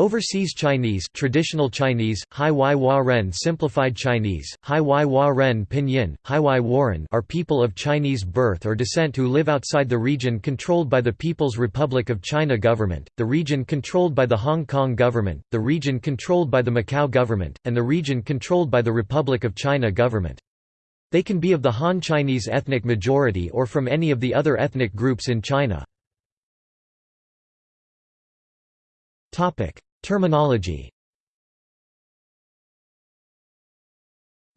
Overseas Chinese traditional Chinese, Hai Ren Simplified Chinese, Hai Ren Pinyin, Hai Warren are people of Chinese birth or descent who live outside the region controlled by the People's Republic of China government, the region controlled by the Hong Kong government, the region controlled by the Macau government, and the region controlled by the Republic of China government. They can be of the Han Chinese ethnic majority or from any of the other ethnic groups in China. Topic: Terminology.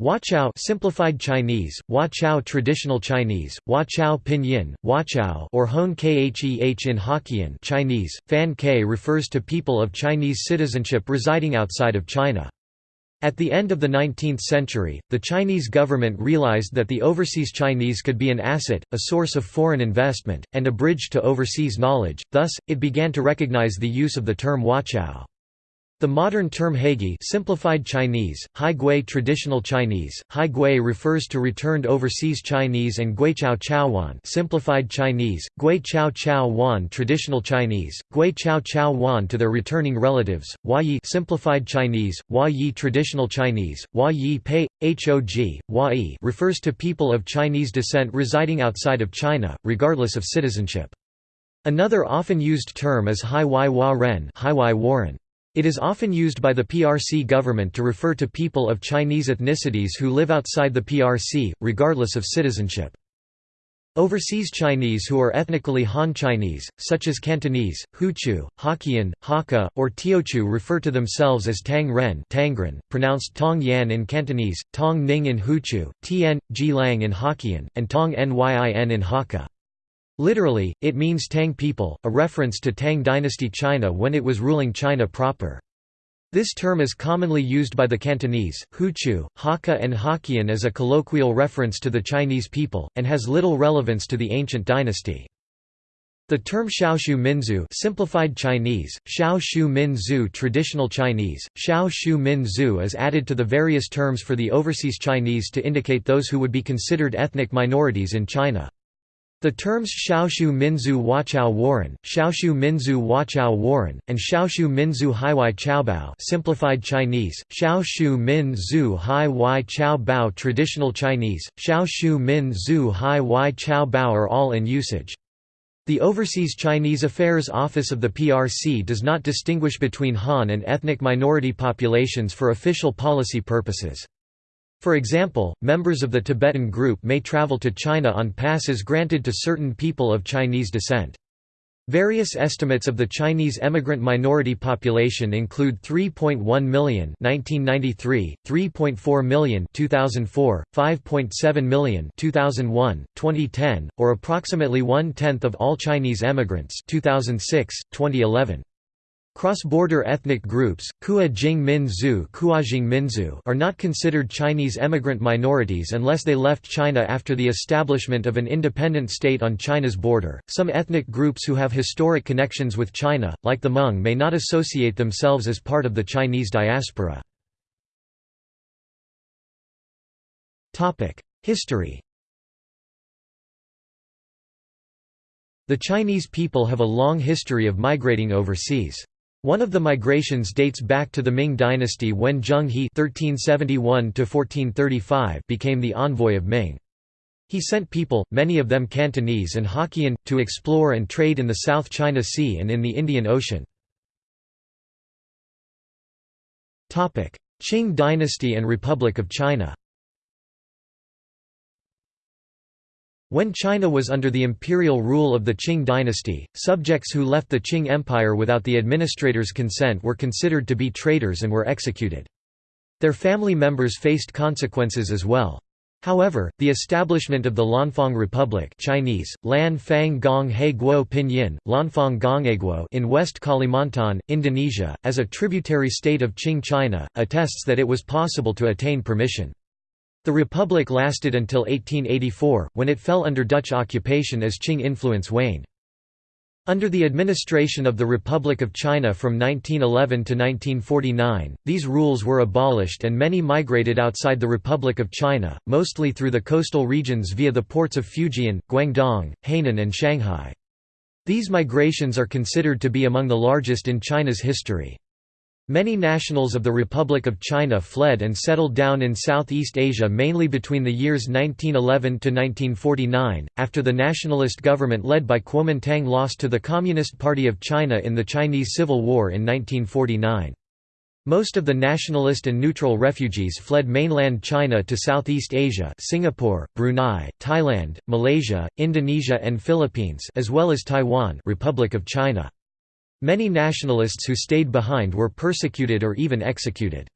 Huachao simplified Chinese, Huachao traditional Chinese, Huachao pinyin, Huachao or Hon Kheh in Hokkien Chinese, Fan Ke refers to people of Chinese citizenship residing outside of China. At the end of the 19th century, the Chinese government realized that the overseas Chinese could be an asset, a source of foreign investment, and a bridge to overseas knowledge, thus, it began to recognize the use of the term Huachao. The modern term Heigi simplified Chinese, Hai traditional Chinese, Hai refers to returned overseas Chinese and Gui Chao simplified Chinese, Gui Chao Chao traditional Chinese, Gui Chao Chao to their returning relatives, Hua Yi simplified Chinese, Hua traditional Chinese, Hua Pei, Hog, Hua refers to people of Chinese descent residing outside of China, regardless of citizenship. Another often used term is Hai Wai Hua Ren Hai Warren. It is often used by the PRC government to refer to people of Chinese ethnicities who live outside the PRC, regardless of citizenship. Overseas Chinese who are ethnically Han Chinese, such as Cantonese, Hoochew, Hokkien, Hakka, or Teochew refer to themselves as Tang Ren Tangren, pronounced Tong Yan in Cantonese, Tong Ning in Hoochew, Tien, Ji Lang in Hokkien, and Tong Nyin in Hakka. Literally, it means Tang people, a reference to Tang dynasty China when it was ruling China proper. This term is commonly used by the Cantonese, Hoochew, Hakka and Hokkien as a colloquial reference to the Chinese people, and has little relevance to the ancient dynasty. The term Xiaoshu Minzu simplified Chinese, Xiaoshu Minzu traditional Chinese, Xiaoshu Minzu is added to the various terms for the overseas Chinese to indicate those who would be considered ethnic minorities in China. The terms Xiaoshu Minzu Wachao Warren, Xiaoshu Minzu Wachao Warren, and Xiaoshu Minzu Haiwai Chaobao simplified Chinese, Xiaoshu Minzu Haiwai Chaobao traditional Chinese, Xiaoshu Minzu Haiwai Chaobao are all in usage. The Overseas Chinese Affairs Office of the PRC does not distinguish between Han and ethnic minority populations for official policy purposes. For example, members of the Tibetan group may travel to China on passes granted to certain people of Chinese descent. Various estimates of the Chinese emigrant minority population include 3.1 million 1993, 3.4 million 2004, 5.7 million 2001, 2010, or approximately one-tenth of all Chinese emigrants 2006, 2011. Cross-border ethnic groups, Kua Jing Minzu Minzu are not considered Chinese emigrant minorities unless they left China after the establishment of an independent state on China's border. Some ethnic groups who have historic connections with China, like the Hmong may not associate themselves as part of the Chinese diaspora. History The Chinese people have a long history of migrating overseas. One of the migrations dates back to the Ming dynasty when Zheng He (1371–1435) became the envoy of Ming. He sent people, many of them Cantonese and Hokkien, to explore and trade in the South China Sea and in the Indian Ocean. Qing dynasty and Republic of China When China was under the imperial rule of the Qing dynasty, subjects who left the Qing Empire without the administrator's consent were considered to be traitors and were executed. Their family members faced consequences as well. However, the establishment of the Lanfang Republic Chinese, Lan Fang Gong He Guo Pinyin, Lanfang Gongheguo in West Kalimantan, Indonesia, as a tributary state of Qing China, attests that it was possible to attain permission. The republic lasted until 1884, when it fell under Dutch occupation as Qing influence waned. Under the administration of the Republic of China from 1911 to 1949, these rules were abolished and many migrated outside the Republic of China, mostly through the coastal regions via the ports of Fujian, Guangdong, Hainan and Shanghai. These migrations are considered to be among the largest in China's history. Many nationals of the Republic of China fled and settled down in Southeast Asia mainly between the years 1911 to 1949, after the nationalist government led by Kuomintang lost to the Communist Party of China in the Chinese Civil War in 1949. Most of the nationalist and neutral refugees fled mainland China to Southeast Asia Singapore, Brunei, Thailand, Malaysia, Indonesia and Philippines as well as Taiwan Republic of China. Many nationalists who stayed behind were persecuted or even executed.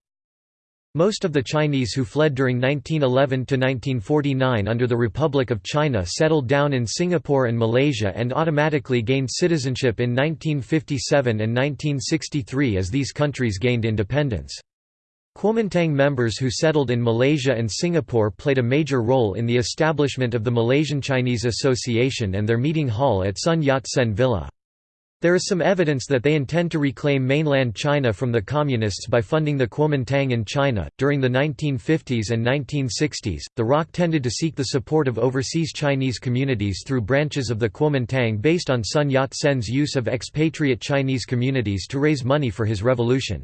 Most of the Chinese who fled during 1911–1949 under the Republic of China settled down in Singapore and Malaysia and automatically gained citizenship in 1957 and 1963 as these countries gained independence. Kuomintang members who settled in Malaysia and Singapore played a major role in the establishment of the Malaysian Chinese Association and their meeting hall at Sun Yat-sen Villa. There is some evidence that they intend to reclaim mainland China from the Communists by funding the Kuomintang in China. During the 1950s and 1960s, the ROC tended to seek the support of overseas Chinese communities through branches of the Kuomintang based on Sun Yat sen's use of expatriate Chinese communities to raise money for his revolution.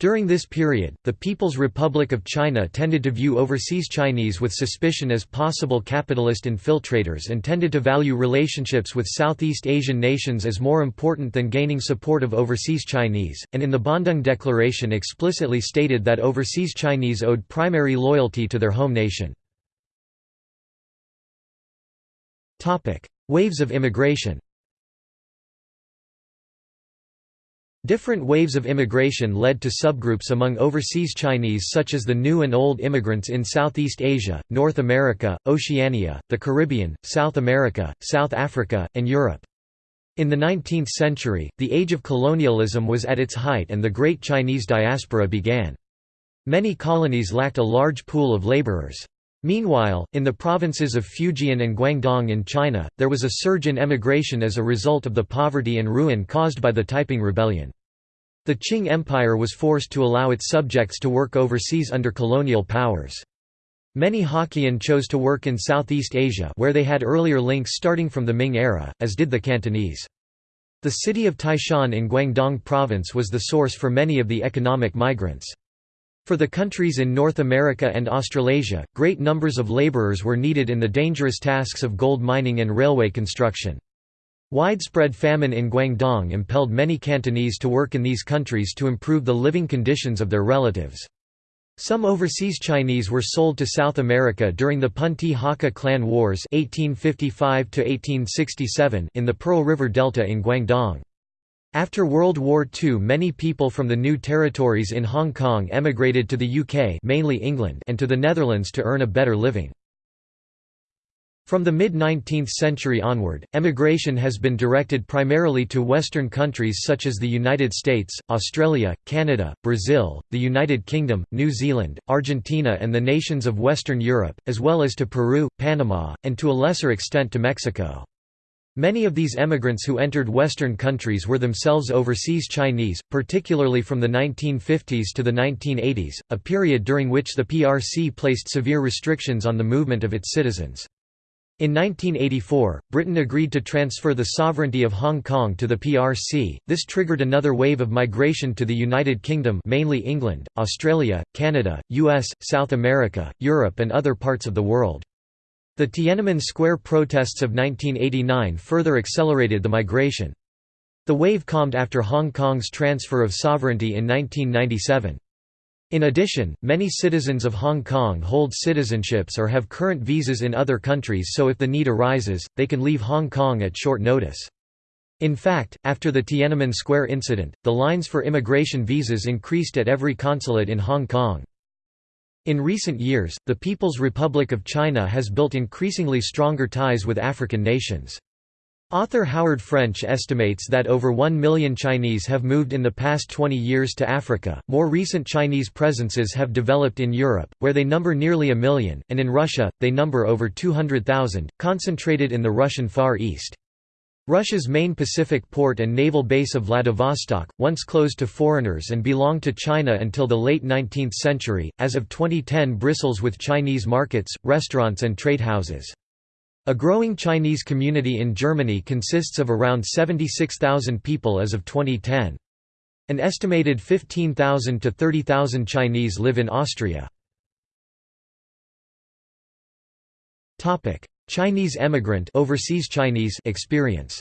During this period, the People's Republic of China tended to view overseas Chinese with suspicion as possible capitalist infiltrators and tended to value relationships with Southeast Asian nations as more important than gaining support of overseas Chinese, and in the Bandung Declaration explicitly stated that overseas Chinese owed primary loyalty to their home nation. Waves of immigration Different waves of immigration led to subgroups among overseas Chinese such as the new and old immigrants in Southeast Asia, North America, Oceania, the Caribbean, South America, South Africa, and Europe. In the 19th century, the age of colonialism was at its height and the Great Chinese Diaspora began. Many colonies lacked a large pool of laborers. Meanwhile, in the provinces of Fujian and Guangdong in China, there was a surge in emigration as a result of the poverty and ruin caused by the Taiping Rebellion. The Qing Empire was forced to allow its subjects to work overseas under colonial powers. Many Hokkien chose to work in Southeast Asia where they had earlier links starting from the Ming era, as did the Cantonese. The city of Taishan in Guangdong province was the source for many of the economic migrants. For the countries in North America and Australasia, great numbers of labourers were needed in the dangerous tasks of gold mining and railway construction. Widespread famine in Guangdong impelled many Cantonese to work in these countries to improve the living conditions of their relatives. Some overseas Chinese were sold to South America during the Punti Hakka Clan Wars 1855 in the Pearl River Delta in Guangdong. After World War II many people from the new territories in Hong Kong emigrated to the UK mainly England and to the Netherlands to earn a better living. From the mid-19th century onward, emigration has been directed primarily to Western countries such as the United States, Australia, Canada, Brazil, the United Kingdom, New Zealand, Argentina and the nations of Western Europe, as well as to Peru, Panama, and to a lesser extent to Mexico. Many of these emigrants who entered Western countries were themselves overseas Chinese, particularly from the 1950s to the 1980s, a period during which the PRC placed severe restrictions on the movement of its citizens. In 1984, Britain agreed to transfer the sovereignty of Hong Kong to the PRC. This triggered another wave of migration to the United Kingdom, mainly England, Australia, Canada, US, South America, Europe and other parts of the world. The Tiananmen Square protests of 1989 further accelerated the migration. The wave calmed after Hong Kong's transfer of sovereignty in 1997. In addition, many citizens of Hong Kong hold citizenships or have current visas in other countries so if the need arises, they can leave Hong Kong at short notice. In fact, after the Tiananmen Square incident, the lines for immigration visas increased at every consulate in Hong Kong. In recent years, the People's Republic of China has built increasingly stronger ties with African nations. Author Howard French estimates that over 1 million Chinese have moved in the past 20 years to Africa. More recent Chinese presences have developed in Europe, where they number nearly a million, and in Russia, they number over 200,000, concentrated in the Russian Far East. Russia's main Pacific port and naval base of Vladivostok, once closed to foreigners and belonged to China until the late 19th century, as of 2010 bristles with Chinese markets, restaurants and trade houses. A growing Chinese community in Germany consists of around 76,000 people as of 2010. An estimated 15,000 to 30,000 Chinese live in Austria. Chinese emigrant overseas Chinese experience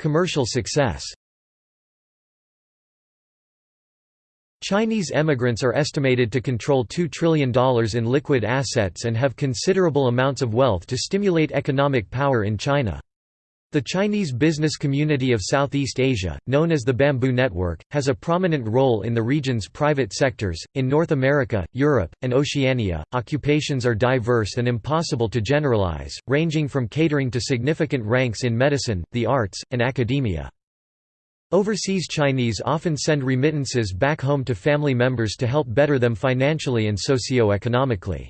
Commercial success Chinese emigrants are estimated to control $2 trillion in liquid assets and have considerable amounts of wealth to stimulate economic power in China. The Chinese business community of Southeast Asia, known as the Bamboo Network, has a prominent role in the region's private sectors. In North America, Europe, and Oceania, occupations are diverse and impossible to generalize, ranging from catering to significant ranks in medicine, the arts, and academia. Overseas Chinese often send remittances back home to family members to help better them financially and socio-economically.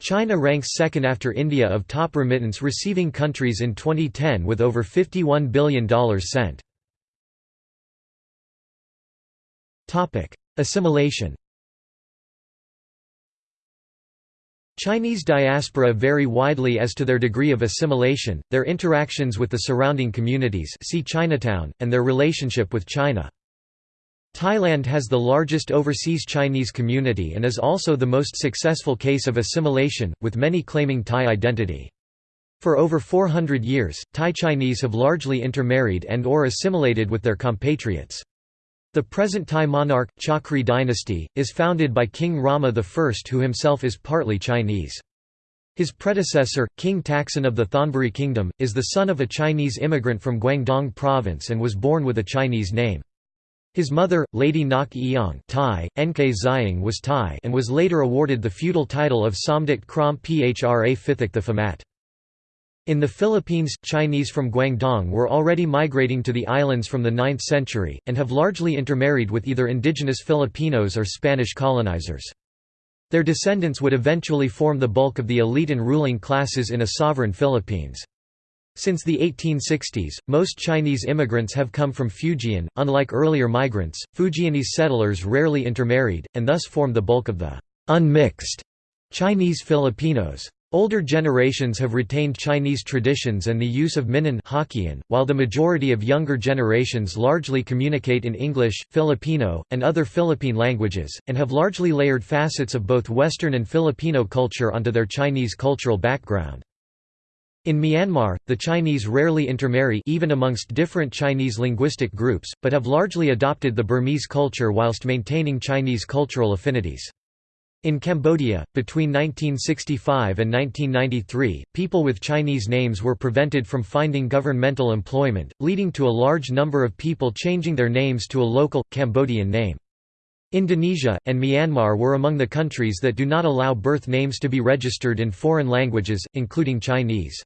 China ranks second after India of top remittance receiving countries in 2010 with over $51 billion sent. Assimilation Chinese diaspora vary widely as to their degree of assimilation, their interactions with the surrounding communities see Chinatown, and their relationship with China. Thailand has the largest overseas Chinese community and is also the most successful case of assimilation, with many claiming Thai identity. For over 400 years, Thai Chinese have largely intermarried and or assimilated with their compatriots. The present Thai monarch, Chakri dynasty, is founded by King Rama I who himself is partly Chinese. His predecessor, King Taksin of the Thonburi Kingdom, is the son of a Chinese immigrant from Guangdong province and was born with a Chinese name. His mother, Lady Nok Eong Thai, Nkei Zying was Thai and was later awarded the feudal title of Somdet Krom Phra Phithik the Phamat. In the Philippines, Chinese from Guangdong were already migrating to the islands from the 9th century, and have largely intermarried with either indigenous Filipinos or Spanish colonizers. Their descendants would eventually form the bulk of the elite and ruling classes in a sovereign Philippines. Since the 1860s, most Chinese immigrants have come from Fujian. Unlike earlier migrants, Fujianese settlers rarely intermarried, and thus formed the bulk of the unmixed Chinese Filipinos. Older generations have retained Chinese traditions and the use of Minnan Hokkien, while the majority of younger generations largely communicate in English, Filipino, and other Philippine languages, and have largely layered facets of both Western and Filipino culture onto their Chinese cultural background. In Myanmar, the Chinese rarely intermarry even amongst different Chinese linguistic groups, but have largely adopted the Burmese culture whilst maintaining Chinese cultural affinities. In Cambodia, between 1965 and 1993, people with Chinese names were prevented from finding governmental employment, leading to a large number of people changing their names to a local, Cambodian name. Indonesia, and Myanmar were among the countries that do not allow birth names to be registered in foreign languages, including Chinese.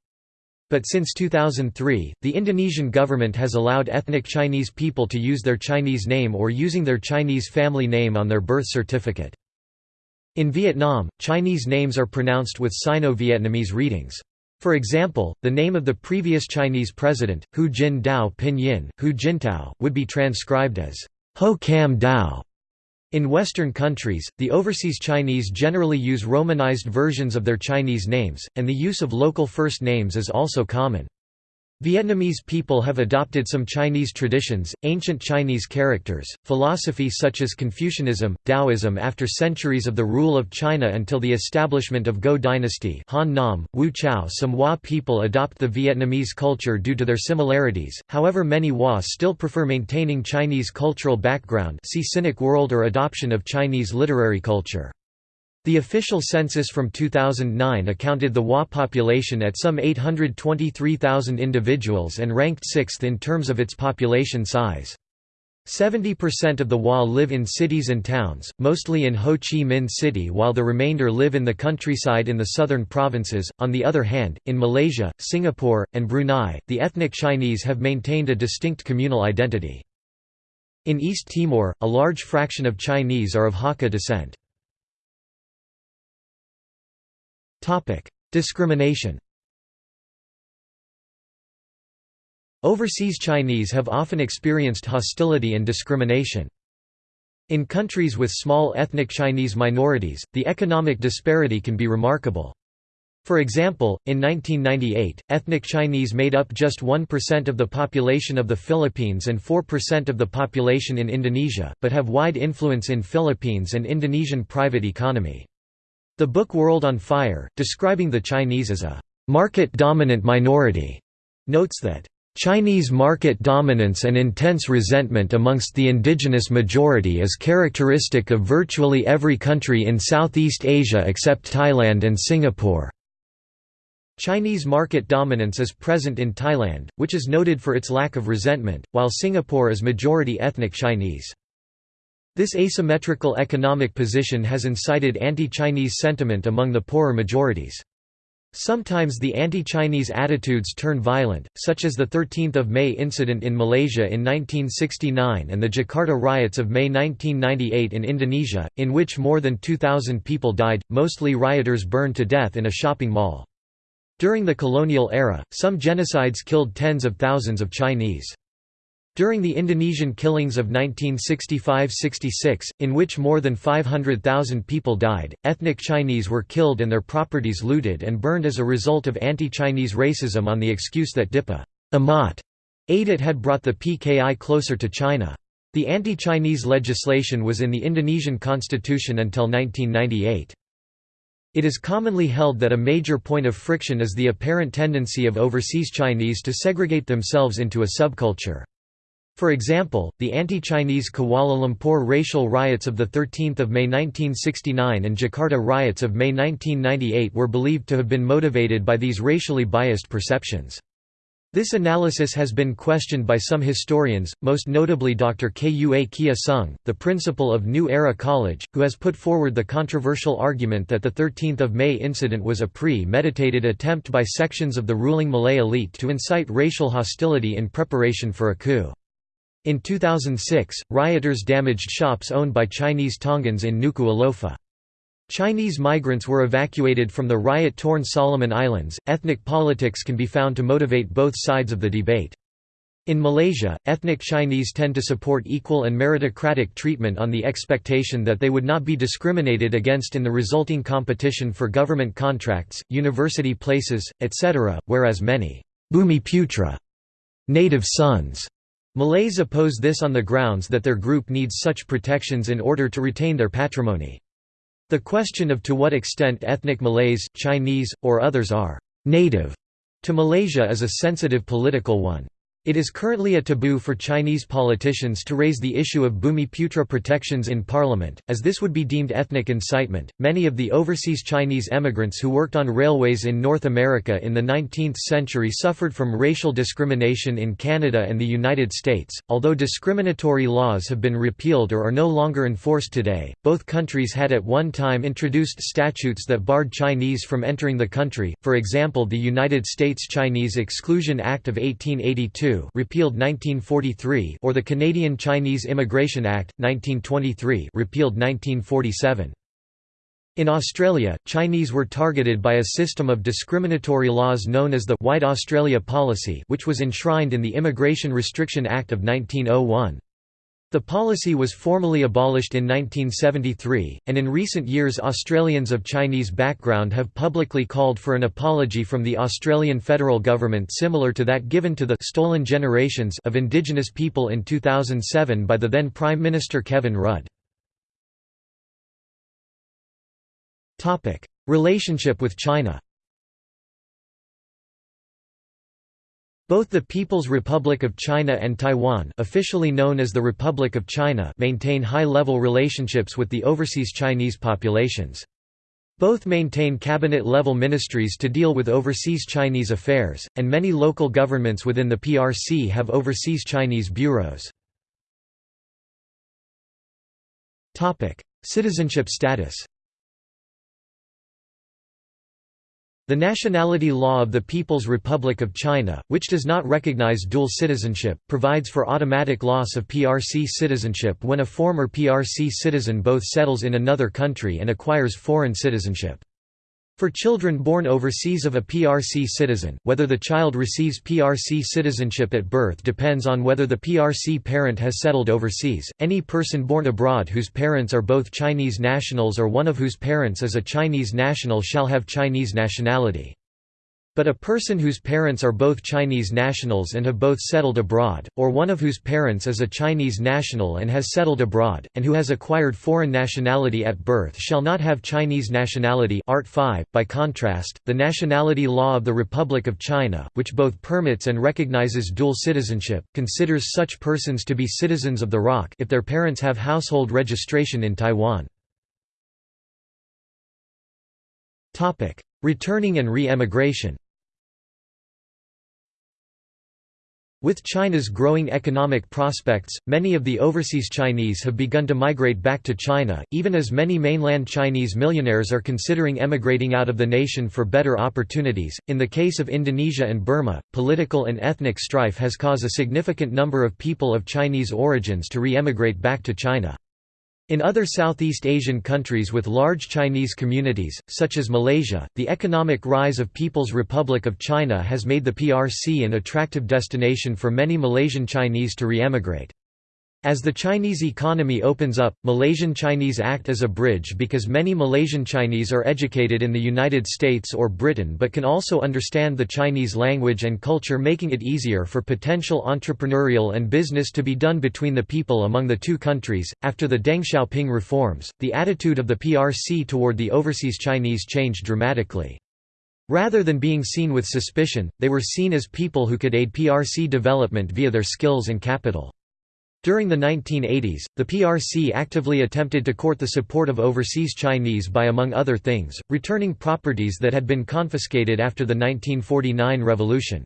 But since 2003, the Indonesian government has allowed ethnic Chinese people to use their Chinese name or using their Chinese family name on their birth certificate. In Vietnam, Chinese names are pronounced with Sino-Vietnamese readings. For example, the name of the previous Chinese president, Hu Jin-Dao Pinyin, Hu Jintao, would be transcribed as Ho Cam Dao, in Western countries, the overseas Chinese generally use romanized versions of their Chinese names, and the use of local first names is also common. Vietnamese people have adopted some Chinese traditions, ancient Chinese characters, philosophy such as Confucianism, Taoism after centuries of the rule of China until the establishment of Go dynasty Han Nam, Wu Chao Some Hua people adopt the Vietnamese culture due to their similarities, however many Hua still prefer maintaining Chinese cultural background see Sinic World or adoption of Chinese literary culture. The official census from 2009 accounted the Hua population at some 823,000 individuals and ranked sixth in terms of its population size. 70% of the Hua live in cities and towns, mostly in Ho Chi Minh City, while the remainder live in the countryside in the southern provinces. On the other hand, in Malaysia, Singapore, and Brunei, the ethnic Chinese have maintained a distinct communal identity. In East Timor, a large fraction of Chinese are of Hakka descent. Discrimination Overseas Chinese have often experienced hostility and discrimination. In countries with small ethnic Chinese minorities, the economic disparity can be remarkable. For example, in 1998, ethnic Chinese made up just 1% of the population of the Philippines and 4% of the population in Indonesia, but have wide influence in Philippines and Indonesian private economy. The book World on Fire, describing the Chinese as a market-dominant minority, notes that Chinese market dominance and intense resentment amongst the indigenous majority is characteristic of virtually every country in Southeast Asia except Thailand and Singapore. Chinese market dominance is present in Thailand, which is noted for its lack of resentment, while Singapore is majority ethnic Chinese. This asymmetrical economic position has incited anti-Chinese sentiment among the poorer majorities. Sometimes the anti-Chinese attitudes turn violent, such as the 13 May incident in Malaysia in 1969 and the Jakarta riots of May 1998 in Indonesia, in which more than 2,000 people died, mostly rioters burned to death in a shopping mall. During the colonial era, some genocides killed tens of thousands of Chinese. During the Indonesian killings of 1965–66, in which more than 500,000 people died, ethnic Chinese were killed and their properties looted and burned as a result of anti-Chinese racism on the excuse that Dipa Amat Aidit had brought the PKI closer to China. The anti-Chinese legislation was in the Indonesian constitution until 1998. It is commonly held that a major point of friction is the apparent tendency of overseas Chinese to segregate themselves into a subculture. For example, the anti-Chinese Kuala Lumpur racial riots of 13 May 1969 and Jakarta riots of May 1998 were believed to have been motivated by these racially biased perceptions. This analysis has been questioned by some historians, most notably Dr. Kua Kia Soong, the principal of New Era College, who has put forward the controversial argument that the 13th of May incident was a pre-meditated attempt by sections of the ruling Malay elite to incite racial hostility in preparation for a coup. In 2006, rioters damaged shops owned by Chinese Tongans in Nuku'alofa. Chinese migrants were evacuated from the riot-torn Solomon Islands. Ethnic politics can be found to motivate both sides of the debate. In Malaysia, ethnic Chinese tend to support equal and meritocratic treatment on the expectation that they would not be discriminated against in the resulting competition for government contracts, university places, etc., whereas many Bumiputra native sons Malays oppose this on the grounds that their group needs such protections in order to retain their patrimony. The question of to what extent ethnic Malays, Chinese, or others are «native» to Malaysia is a sensitive political one. It is currently a taboo for Chinese politicians to raise the issue of Bumiputra protections in parliament, as this would be deemed ethnic incitement. Many of the overseas Chinese emigrants who worked on railways in North America in the 19th century suffered from racial discrimination in Canada and the United States. Although discriminatory laws have been repealed or are no longer enforced today, both countries had at one time introduced statutes that barred Chinese from entering the country, for example, the United States Chinese Exclusion Act of 1882 repealed 1943 or the Canadian Chinese Immigration Act, 1923 repealed 1947. In Australia, Chinese were targeted by a system of discriminatory laws known as the White Australia Policy which was enshrined in the Immigration Restriction Act of 1901. The policy was formally abolished in 1973, and in recent years Australians of Chinese background have publicly called for an apology from the Australian federal government similar to that given to the «stolen generations» of Indigenous people in 2007 by the then Prime Minister Kevin Rudd. Relationship with China Both the People's Republic of China and Taiwan officially known as the Republic of China maintain high-level relationships with the overseas Chinese populations. Both maintain cabinet-level ministries to deal with overseas Chinese affairs, and many local governments within the PRC have overseas Chinese bureaus. Citizenship status The nationality law of the People's Republic of China, which does not recognize dual citizenship, provides for automatic loss of PRC citizenship when a former PRC citizen both settles in another country and acquires foreign citizenship. For children born overseas of a PRC citizen, whether the child receives PRC citizenship at birth depends on whether the PRC parent has settled overseas. Any person born abroad whose parents are both Chinese nationals or one of whose parents is a Chinese national shall have Chinese nationality. But a person whose parents are both Chinese nationals and have both settled abroad, or one of whose parents is a Chinese national and has settled abroad, and who has acquired foreign nationality at birth shall not have Chinese nationality Art 5. .By contrast, the nationality law of the Republic of China, which both permits and recognizes dual citizenship, considers such persons to be citizens of the ROC if their parents have household registration in Taiwan. Returning and re-emigration With China's growing economic prospects, many of the overseas Chinese have begun to migrate back to China, even as many mainland Chinese millionaires are considering emigrating out of the nation for better opportunities. In the case of Indonesia and Burma, political and ethnic strife has caused a significant number of people of Chinese origins to re-emigrate back to China. In other Southeast Asian countries with large Chinese communities, such as Malaysia, the economic rise of People's Republic of China has made the PRC an attractive destination for many Malaysian Chinese to re-emigrate. As the Chinese economy opens up, Malaysian Chinese act as a bridge because many Malaysian Chinese are educated in the United States or Britain but can also understand the Chinese language and culture making it easier for potential entrepreneurial and business to be done between the people among the two countries. After the Deng Xiaoping reforms, the attitude of the PRC toward the overseas Chinese changed dramatically. Rather than being seen with suspicion, they were seen as people who could aid PRC development via their skills and capital. During the 1980s, the PRC actively attempted to court the support of overseas Chinese by among other things, returning properties that had been confiscated after the 1949 revolution.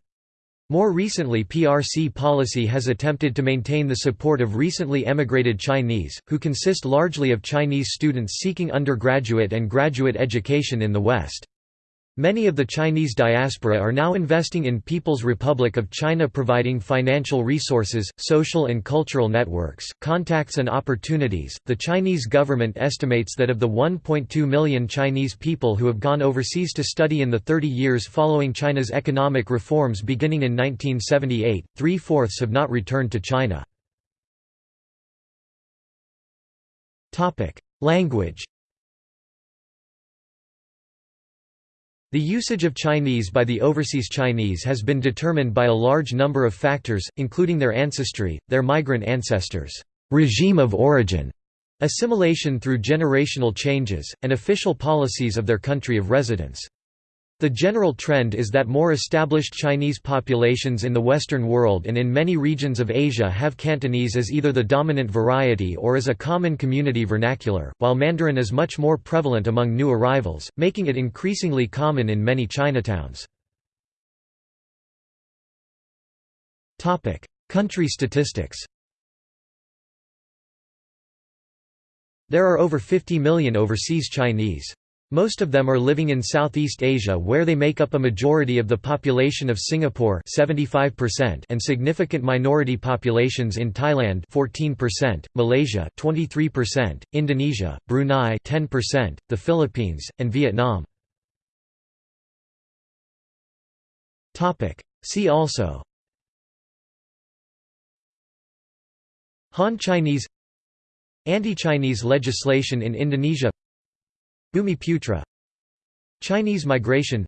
More recently PRC policy has attempted to maintain the support of recently emigrated Chinese, who consist largely of Chinese students seeking undergraduate and graduate education in the West. Many of the Chinese diaspora are now investing in People's Republic of China providing financial resources, social and cultural networks, contacts and opportunities. The Chinese government estimates that of the 1.2 million Chinese people who have gone overseas to study in the 30 years following China's economic reforms beginning in 1978, three-fourths have not returned to China. Language The usage of Chinese by the overseas Chinese has been determined by a large number of factors, including their ancestry, their migrant ancestors' regime of origin, assimilation through generational changes, and official policies of their country of residence. The general trend is that more established Chinese populations in the Western world and in many regions of Asia have Cantonese as either the dominant variety or as a common community vernacular, while Mandarin is much more prevalent among new arrivals, making it increasingly common in many Chinatowns. Country statistics There are over 50 million overseas Chinese. Most of them are living in Southeast Asia where they make up a majority of the population of Singapore 75% and significant minority populations in Thailand 14%, Malaysia 23%, Indonesia, Brunei 10%, the Philippines, and Vietnam. See also Han Chinese Anti-Chinese legislation in Indonesia Bumiputra Chinese migration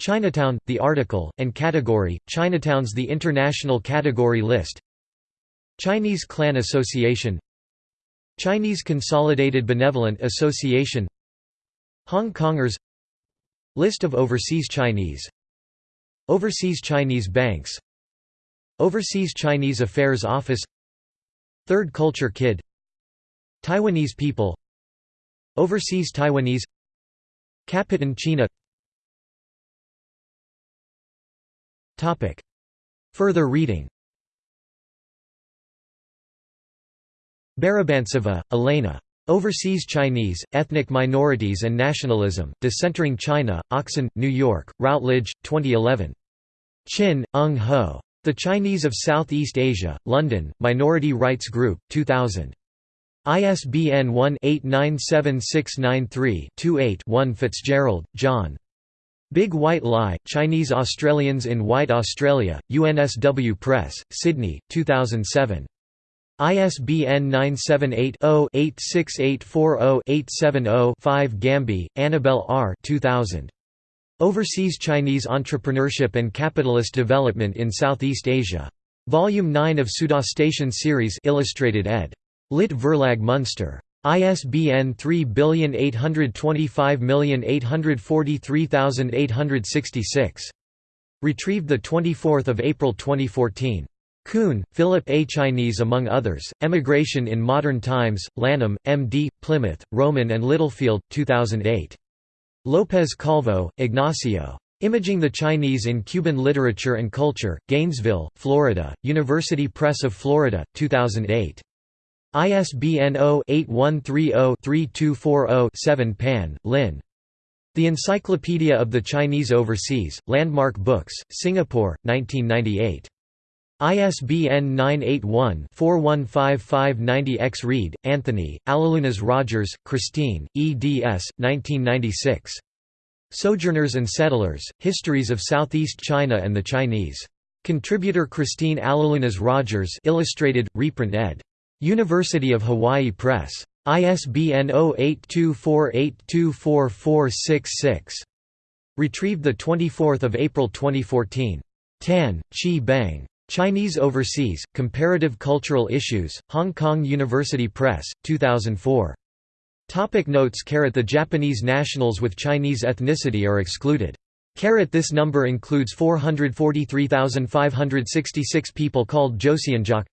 Chinatown, the article, and category, Chinatowns the international category list Chinese Clan Association Chinese Consolidated Benevolent Association Hong Kongers List of overseas Chinese Overseas Chinese banks Overseas Chinese Affairs Office Third Culture Kid Taiwanese people Overseas Taiwanese Kapitan China Further reading Barabantseva, Elena. Overseas Chinese, Ethnic Minorities and Nationalism, Decentering China, Oxon, New York, Routledge, 2011. Chin, Ung Ho. The Chinese of Southeast Asia, London, Minority Rights Group, 2000. ISBN 1-897693-28-1 Fitzgerald, John. Big White Lie, Chinese Australians in White Australia, UNSW Press, Sydney, 2007. ISBN 978-0-86840-870-5 Gambe, Annabel R. 2000. Overseas Chinese Entrepreneurship and Capitalist Development in Southeast Asia. Volume 9 of Pseudostation Series Illustrated ed. Lit Verlag Munster. ISBN 3825843866. Retrieved 24 April 2014. Kuhn, Philip A. Chinese among others, Emigration in Modern Times, Lanham, M.D., Plymouth, Rowman and Littlefield, 2008. Lopez Calvo, Ignacio. Imaging the Chinese in Cuban Literature and Culture, Gainesville, Florida, University Press of Florida, 2008. ISBN 0-8130-3240-7 Pan, Lynn. The Encyclopedia of the Chinese Overseas, Landmark Books, Singapore, 1998. ISBN 981-415590-X Reid, Anthony, Alilunas Rogers, Christine, eds. 1996. Sojourners and Settlers, Histories of Southeast China and the Chinese. Contributor Christine Alilunas Rogers illustrated, reprint ed. University of Hawaii Press. ISBN 0824824466. Retrieved 24 April 2014. Tan, Chee Beng. Chinese Overseas, Comparative Cultural Issues, Hong Kong University Press, 2004. Topic notes The Japanese nationals with Chinese ethnicity are excluded. This number includes 443,566 people called Joseonjok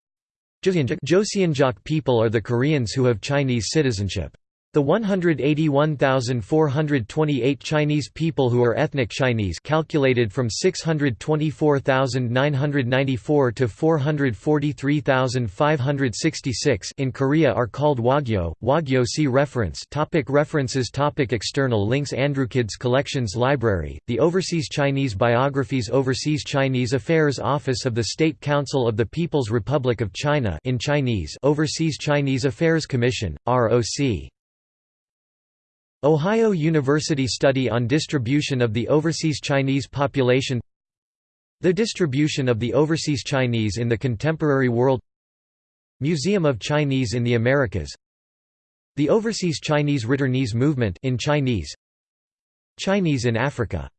Joseonjok people are the Koreans who have Chinese citizenship. The 181,428 Chinese people who are ethnic Chinese calculated from 624,994 to 443,566 in Korea are called Wagyo. Wagyo see reference. Topic references Topic External links Andrewkids Collections Library, The Overseas Chinese Biographies Overseas Chinese Affairs Office of the State Council of the People's Republic of China in Chinese Overseas Chinese Affairs Commission, ROC Ohio University Study on Distribution of the Overseas Chinese Population. The Distribution of the Overseas Chinese in the Contemporary World. Museum of Chinese in the Americas. The Overseas Chinese Returnese Movement in Chinese. Chinese in Africa